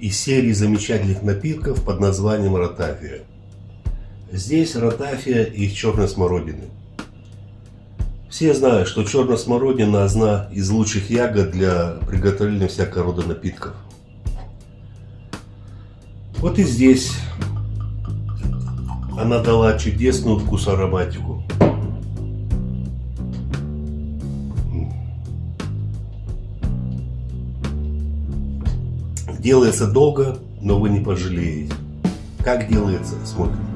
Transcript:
серии замечательных напитков под названием ротафия. Здесь ротафия и черной смородины. Все знают, что черная смородина одна из лучших ягод для приготовления всякого рода напитков. Вот и здесь она дала чудесную вкус ароматику. Делается долго, но вы не пожалеете. Как делается, смотрим.